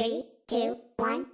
Three, two, one.